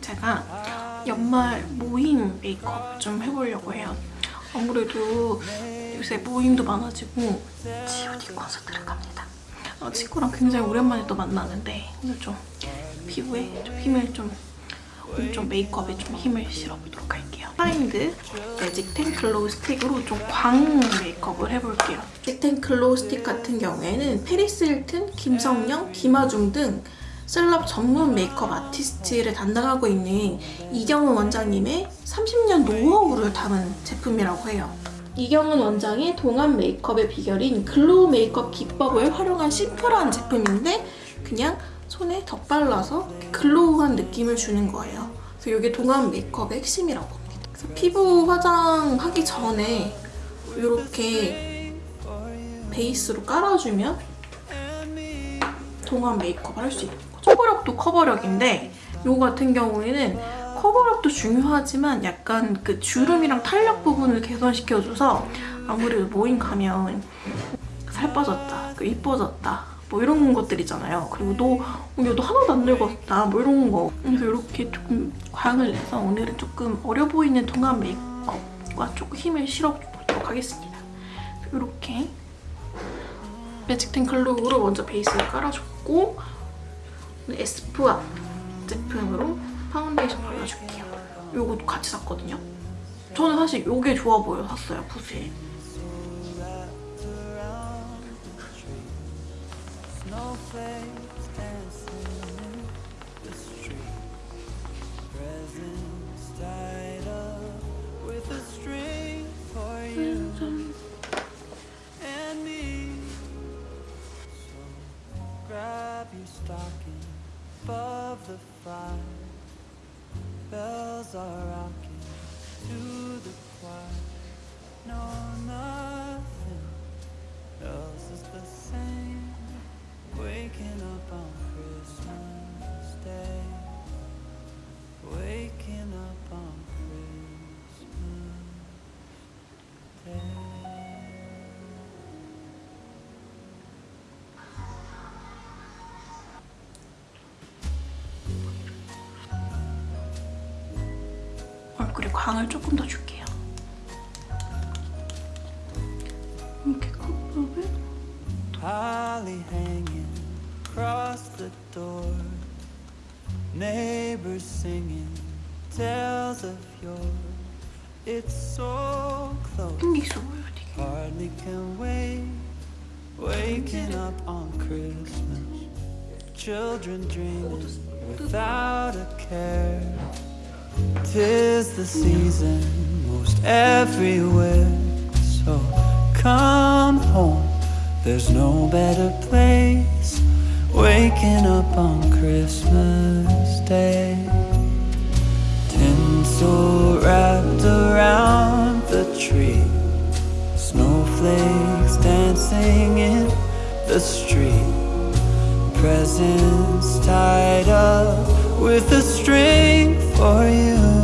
제가 연말 모임 메이크업 좀 해보려고 해요. 아무래도 요새 모임도 많아지고 G.O.D 콘서트를 갑니다. 어, 친구랑 굉장히 오랜만에 또 만나는데 오늘 좀 피부에 좀 힘을 좀 오늘 좀 메이크업에 좀 힘을 실어보도록 할게요. 파인드 매직 텐 글로우 스틱으로 좀 광 메이크업을 해볼게요. 매직 텐 글로우 스틱 같은 경우에는 패리스 힐튼, 김성령, 김아중 등 셀럽 전문 메이크업 아티스트를 담당하고 있는 이경은 원장님의 30년 노하우를 담은 제품이라고 해요. 이경은 원장의 동안 메이크업의 비결인 glow 메이크업 기법을 활용한 심플한 제품인데 그냥 손에 덧발라서 glow한 느낌을 주는 거예요. 그래서 이게 동안 메이크업의 핵심이라고 합니다. 그래서 피부 화장하기 전에 이렇게 베이스로 깔아주면 동안 메이크업 을 할 수 있는 커버력도 커버력인데 이거 같은 경우에는 커버력도 중요하지만 약간 그 주름이랑 탄력 부분을 개선시켜줘서 아무래도 모임 가면 살 빠졌다, 그 이뻐졌다 뭐 이런 것들 있잖아요. 그리고 너, 어, 야, 너 하나도 안 늙었다 뭐 이런 거. 그래서 이렇게 조금 광을 내서 오늘은 조금 어려 보이는 동안 메이크업과 조금 힘을 실어보도록 하겠습니다. 이렇게 매직텐 글로우로 먼저 베이스를 깔아줬고 에스쁘아 제품으로 파운데이션 발라줄게요. 요것도 같이 샀거든요. 저는 사실 요게 좋아 보여 샀어요, 붓에. Stocking above the fire. Bells are rocking 얼굴에 광을 조금 더 줄게요. 이렇게 컵밥을 Holly hanging across the door. Neighbors singing tales of yore. It's so close. 끈기 있어 보여요, 되게. Hardly can wait. Waking up on Christmas. Children dreaming without a care. Tis the season most everywhere. So come home. There's no better place. Waking up on Christmas Day. Tinsel wrapped around the tree. Snowflakes dancing in the street. Presents tied up with a string for you.